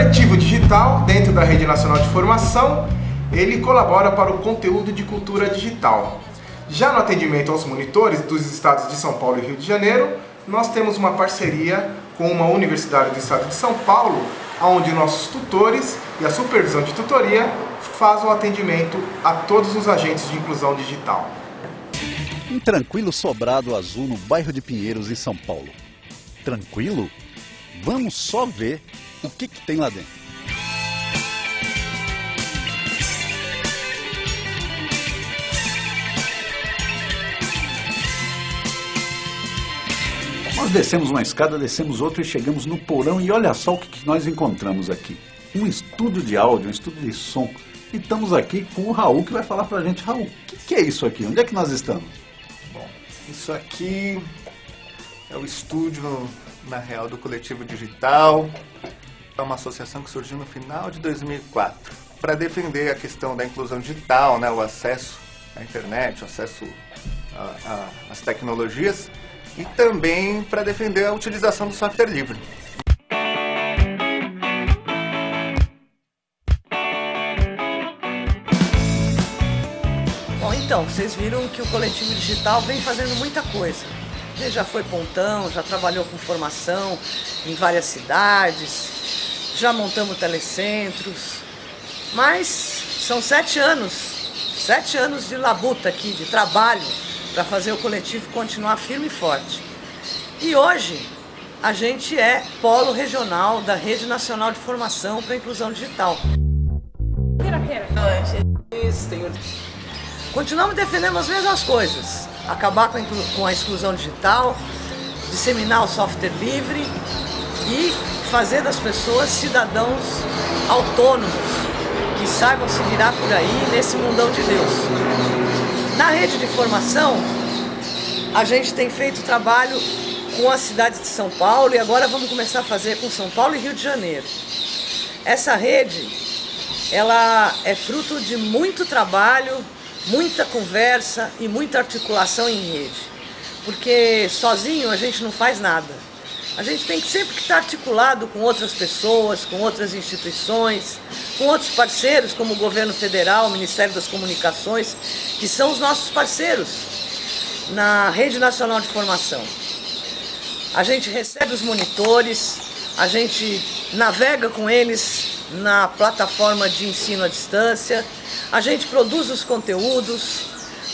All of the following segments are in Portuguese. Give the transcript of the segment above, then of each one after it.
coletivo digital, dentro da Rede Nacional de Formação, ele colabora para o conteúdo de cultura digital. Já no atendimento aos monitores dos estados de São Paulo e Rio de Janeiro, nós temos uma parceria com uma universidade do estado de São Paulo, onde nossos tutores e a supervisão de tutoria fazem o atendimento a todos os agentes de inclusão digital. Um tranquilo sobrado azul no bairro de Pinheiros, em São Paulo. Tranquilo? Vamos só ver o que, que tem lá dentro. Nós descemos uma escada, descemos outra e chegamos no porão e olha só o que, que nós encontramos aqui. Um estúdio de áudio, um estúdio de som. E estamos aqui com o Raul que vai falar pra gente. Raul, o que, que é isso aqui? Onde é que nós estamos? Bom, isso aqui é o estúdio, na real, do Coletivo Digital. É uma associação que surgiu no final de 2004 para defender a questão da inclusão digital, né, o acesso à internet, o acesso às tecnologias e também para defender a utilização do software livre. Bom, então, vocês viram que o coletivo digital vem fazendo muita coisa. Ele já foi pontão, já trabalhou com formação em várias cidades, já montamos telecentros, mas são sete anos, sete anos de labuta aqui, de trabalho, para fazer o coletivo continuar firme e forte. E hoje a gente é polo regional da Rede Nacional de Formação para a Inclusão Digital. Continuamos defendendo as mesmas coisas, acabar com a, exclusão digital, disseminar o software livre fazer das pessoas cidadãos autônomos, que saibam se virar por aí nesse mundão de Deus. Na rede de formação, a gente tem feito trabalho com a cidade de São Paulo e agora vamos começar a fazer com São Paulo e Rio de Janeiro. Essa rede, ela é fruto de muito trabalho, muita conversa e muita articulação em rede. Porque sozinho a gente não faz nada. A gente tem que sempre estar articulado com outras pessoas, com outras instituições, com outros parceiros, como o governo federal, o Ministério das Comunicações, que são os nossos parceiros na Rede Nacional de Formação. A gente recebe os monitores, a gente navega com eles na plataforma de ensino à distância, a gente produz os conteúdos,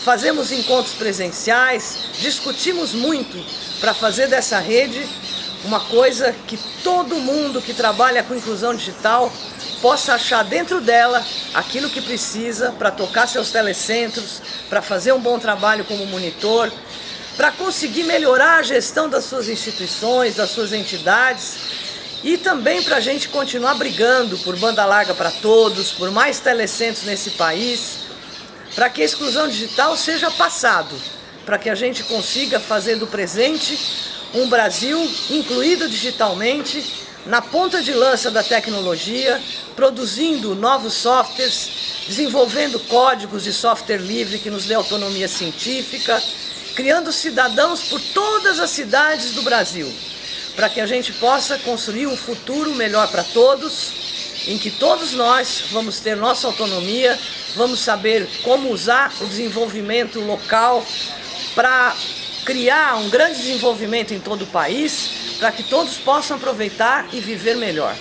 fazemos encontros presenciais, discutimos muito para fazer dessa rede uma coisa que todo mundo que trabalha com inclusão digital possa achar dentro dela aquilo que precisa para tocar seus telecentros, para fazer um bom trabalho como monitor, para conseguir melhorar a gestão das suas instituições, das suas entidades e também para a gente continuar brigando por banda larga para todos, por mais telecentros nesse país, para que a exclusão digital seja passado, para que a gente consiga fazer do presente um Brasil incluído digitalmente, na ponta de lança da tecnologia, produzindo novos softwares, desenvolvendo códigos de software livre que nos dê autonomia científica, criando cidadãos por todas as cidades do Brasil, para que a gente possa construir um futuro melhor para todos, em que todos nós vamos ter nossa autonomia, vamos saber como usar o desenvolvimento local para criar um grande desenvolvimento em todo o país para que todos possam aproveitar e viver melhor.